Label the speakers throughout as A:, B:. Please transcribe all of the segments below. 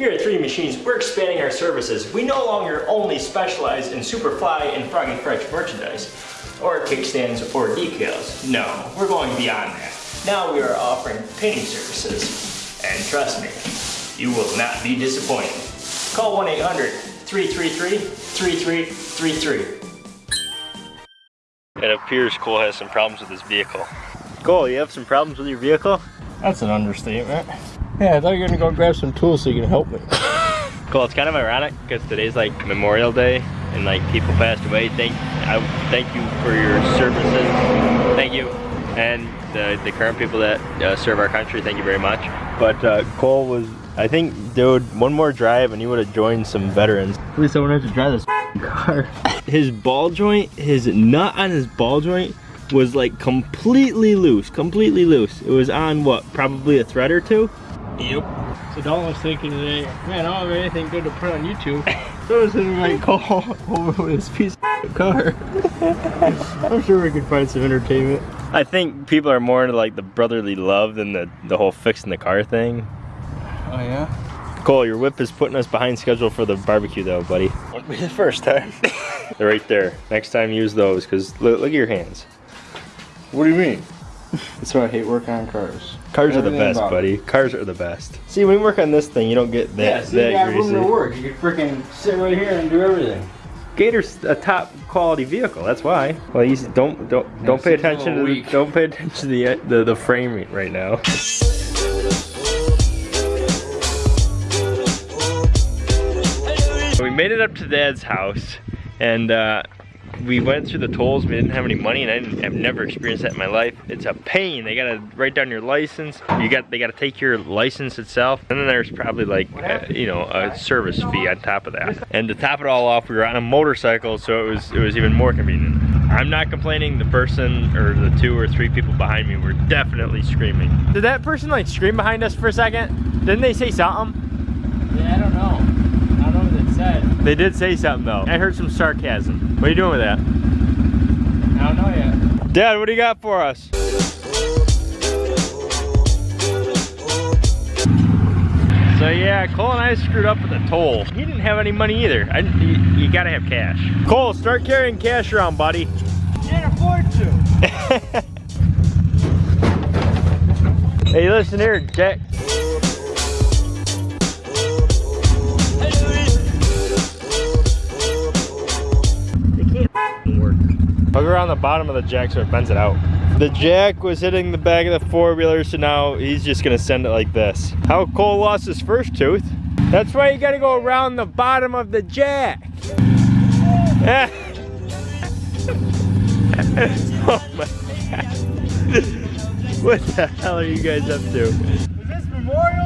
A: Here at 3D Machines, we're expanding our services. We no longer only specialize in Superfly and Froggy Fresh merchandise, or kickstands or decals. No, we're going beyond that. Now we are offering painting services. And trust me, you will not be disappointed. Call 1-800-333-3333. It appears Cole has some problems with his vehicle. Cole, you have some problems with your vehicle?
B: That's an understatement. Yeah, I thought you were gonna go grab some tools so you can help me.
A: Cool, it's kind of ironic because today's like Memorial Day and like people passed away. Thank I thank you for your services. Thank you. And the, the current people that uh, serve our country, thank you very much. But uh, Cole was, I think, dude, one more drive and he would have joined some veterans.
B: At least I wouldn't have to drive this car.
A: His ball joint, his nut on his ball joint was like completely loose, completely loose. It was on what, probably a thread or two?
B: Yep. So Dalton was thinking today, man, I don't have anything good to put on YouTube. So I was thinking like call over with this piece of car. I'm sure we could find some entertainment.
A: I think people are more into like the brotherly love than the, the whole fixing the car thing.
B: Oh yeah?
A: Cole, your whip is putting us behind schedule for the barbecue though, buddy.
B: Won't be the first time.
A: They're right there. Next time use those because look, look at your hands.
B: what do you mean? That's why I hate working on cars.
A: Cars are the best,
B: about it.
A: buddy. Cars are the best. See, when you work on this thing, you don't get that, that greasy.
B: work. You can freaking sit right here and do everything.
A: Gator's a top quality vehicle. That's why. Well, you don't don't don't pay attention to the, don't pay attention to the the, the frame right now. We made it up to Dad's house, and uh, we went through the tolls. We didn't have any money, and I didn't, I've never experienced that in my life. It's a pain. They gotta write down your license. You got they gotta take your license itself, and then there's probably like uh, you know a service fee on top of that. And to top it all off, we were on a motorcycle, so it was it was even more convenient. I'm not complaining. The person or the two or three people behind me were definitely screaming. Did that person like scream behind us for a second? Didn't they say something?
B: Yeah, I don't know. I don't know what it said.
A: They did say something though. I heard some sarcasm. What are you doing with that?
B: I don't know yet.
A: Dad, what do you got for us? So yeah, Cole and I screwed up with the toll. He didn't have any money either. I, you, you gotta have cash. Cole, start carrying cash around, buddy.
B: Can't afford to.
A: Hey, listen here, Jack. Work. Hook around the bottom of the jack so it bends it out. The jack was hitting the back of the four-wheeler, so now he's just gonna send it like this. How Cole lost his first tooth. That's why you gotta go around the bottom of the jack. oh my god. What the hell are you guys up to?
B: Is this Memorial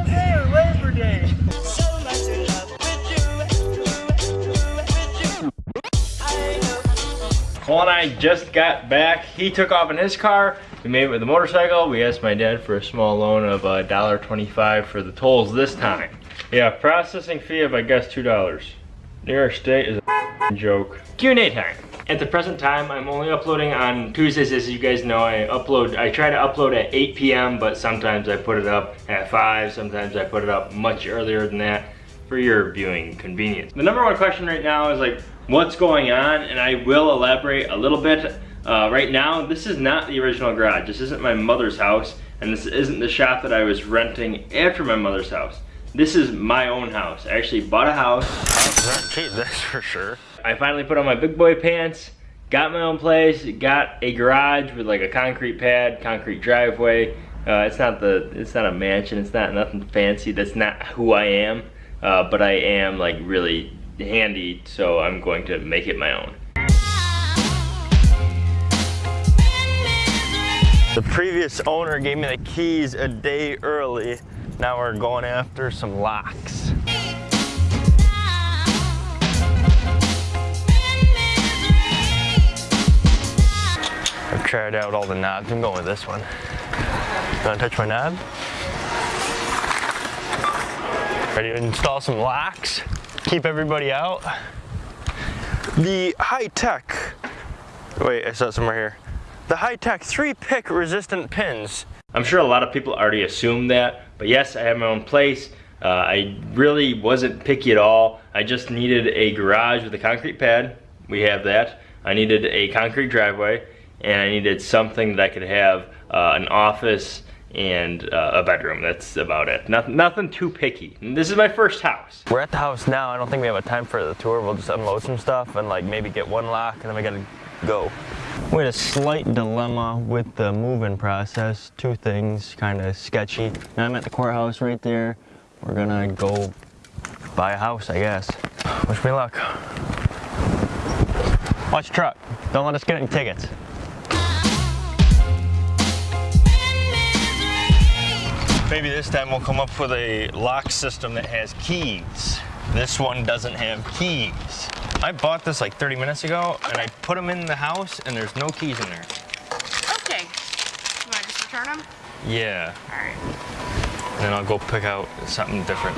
A: And I just got back. He took off in his car. We made it with the motorcycle. We asked my dad for a small loan of uh, $1.25 for the tolls this time. Yeah, processing fee of I guess $2. New York State is a joke. Q&A time. At the present time, I'm only uploading on Tuesdays, as you guys know. I upload, I try to upload at 8 p.m., but sometimes I put it up at 5, sometimes I put it up much earlier than that for your viewing convenience. The number one question right now is like, what's going on? And I will elaborate a little bit. Uh, right now, this is not the original garage. This isn't my mother's house, and this isn't the shop that I was renting after my mother's house. This is my own house. I actually bought a house. Cheap, that's for sure. I finally put on my big boy pants, got my own place, got a garage with like a concrete pad, concrete driveway. Uh, it's not the, it's not a mansion. It's not nothing fancy. That's not who I am. Uh, but I am like really handy, so I'm going to make it my own. The previous owner gave me the keys a day early. Now we're going after some locks. I've tried out all the knobs. I'm going with this one. You wanna touch my knob? Ready to install some locks? Keep everybody out? The high-tech, wait, I saw it somewhere here. The high-tech three-pick resistant pins. I'm sure a lot of people already assume that, but yes, I have my own place. Uh, I really wasn't picky at all. I just needed a garage with a concrete pad. We have that. I needed a concrete driveway and I needed something that I could have uh, an office and uh, a bedroom. That's about it. Nothing, nothing too picky. This is my first house.
C: We're at the house now. I don't think we have a time for the tour. We'll just unload some stuff and like maybe get one lock and then we gotta go. We had a slight dilemma with the move-in process. Two things kind of sketchy. Now I'm at the courthouse right there. We're gonna go buy a house, I guess. Wish me luck. Watch your truck. Don't let us get any tickets. Maybe this time we'll come up with a lock system that has keys. This one doesn't have keys. I bought this like 30 minutes ago and I put them in the house and there's no keys in there.
D: Okay. You want to just return them?
C: Yeah,
D: All right.
C: and then I'll go pick out something different.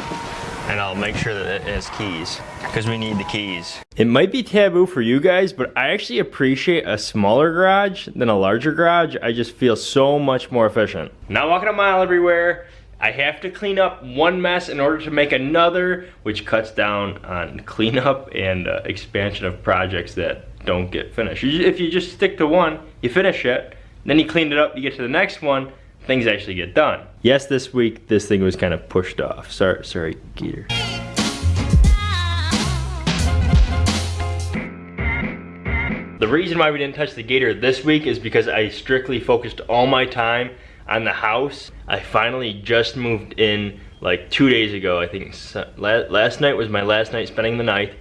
C: And I'll make sure that it has keys because we need the keys.
A: It might be taboo for you guys, but I actually appreciate a smaller garage than a larger garage. I just feel so much more efficient. Not walking a mile everywhere. I have to clean up one mess in order to make another, which cuts down on cleanup and uh, expansion of projects that don't get finished. If you just stick to one, you finish it, then you clean it up, you get to the next one, things actually get done. Yes, this week this thing was kind of pushed off. Sorry, sorry, Geeter. The reason why we didn't touch the gator this week is because I strictly focused all my time on the house. I finally just moved in like two days ago. I think last night was my last night spending the night.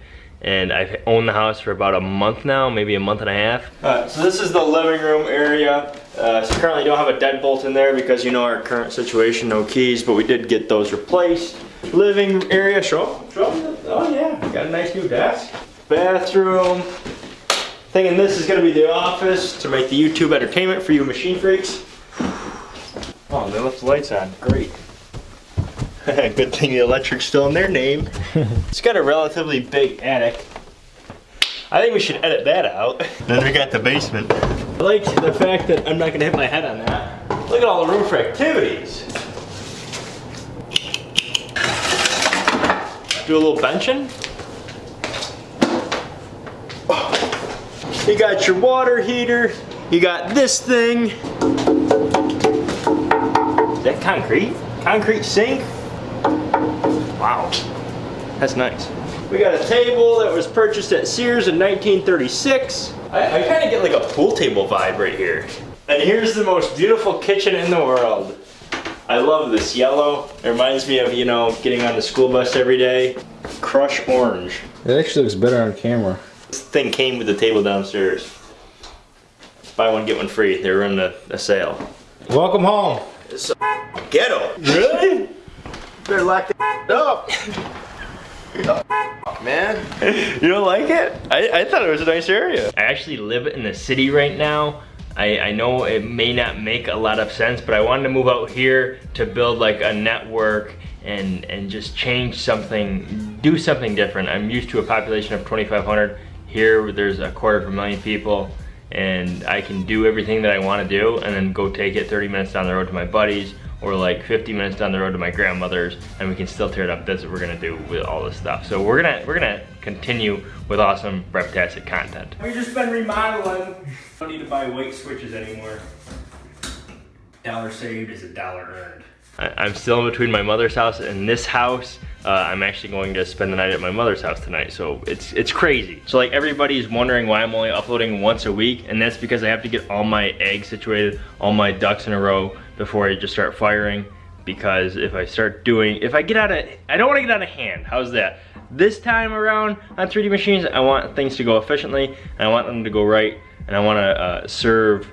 A: And I've owned the house for about a month now, maybe a month and a half. So this is the living room area. Uh, so currently don't have a deadbolt in there because you know our current situation, no keys, but we did get those replaced. Living area, show, show. Oh yeah, got a nice new desk. Bathroom, Thinking this is gonna be the office to make the YouTube entertainment for you machine freaks. Oh, they left the lights on, great. Good thing the electric's still in their name. it's got a relatively big attic. I think we should edit that out. Then we got the basement. I like the fact that I'm not gonna hit my head on that. Look at all the room for activities. Do a little benching. You got your water heater. You got this thing. Is that concrete? Concrete sink? Wow. That's nice. We got a table that was purchased at Sears in 1936. I, I kind of get like a pool table vibe right here. And here's the most beautiful kitchen in the world. I love this yellow. It reminds me of, you know, getting on the school bus every day. Crush orange.
B: It actually looks better on camera.
A: This thing came with the table downstairs. Buy one, get one free. They were running a, a sale.
B: Welcome home.
A: Ghetto. Really?
B: Better lock that up.
A: Man. You don't like it? I, I thought it was a nice area. I actually live in the city right now. I, I know it may not make a lot of sense, but I wanted to move out here to build like a network and, and just change something, do something different. I'm used to a population of 2,500. Here, there's a quarter of a million people and I can do everything that I want to do and then go take it 30 minutes down the road to my buddies or like 50 minutes down the road to my grandmother's and we can still tear it up. That's what we're gonna do with all this stuff. So we're gonna we're gonna continue with awesome Reptastic content. We've just been remodeling. Don't need to buy weight switches anymore. Dollar saved is a dollar earned. I, I'm still in between my mother's house and this house. Uh, I'm actually going to spend the night at my mother's house tonight, so it's it's crazy. So like everybody's wondering why I'm only uploading once a week, and that's because I have to get all my eggs situated, all my ducks in a row before I just start firing. Because if I start doing, if I get out of, I don't want to get out of hand. How's that? This time around on 3D machines, I want things to go efficiently, and I want them to go right, and I want to uh, serve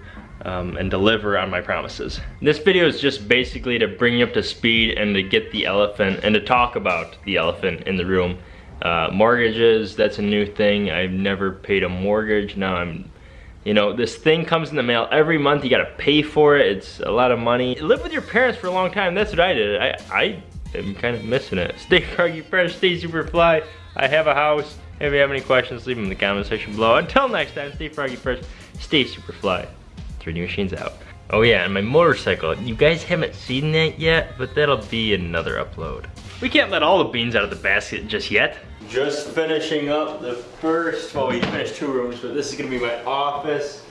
A: um, and deliver on my promises. This video is just basically to bring you up to speed and to get the elephant and to talk about the elephant in the room. Uh, mortgages, that's a new thing. I've never paid a mortgage. Now I'm, you know, this thing comes in the mail every month. You gotta pay for it. It's a lot of money. Live with your parents for a long time. That's what I did. I, I am kind of missing it. Stay froggy fresh, stay super fly. I have a house. If you have any questions, leave them in the comment section below. Until next time, stay froggy fresh, stay super fly. 3D Machines out. Oh yeah, and my motorcycle. You guys haven't seen that yet, but that'll be another upload. We can't let all the beans out of the basket just yet. Just finishing up the first, well we finished two rooms, but this is gonna be my office.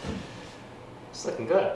A: It's looking good.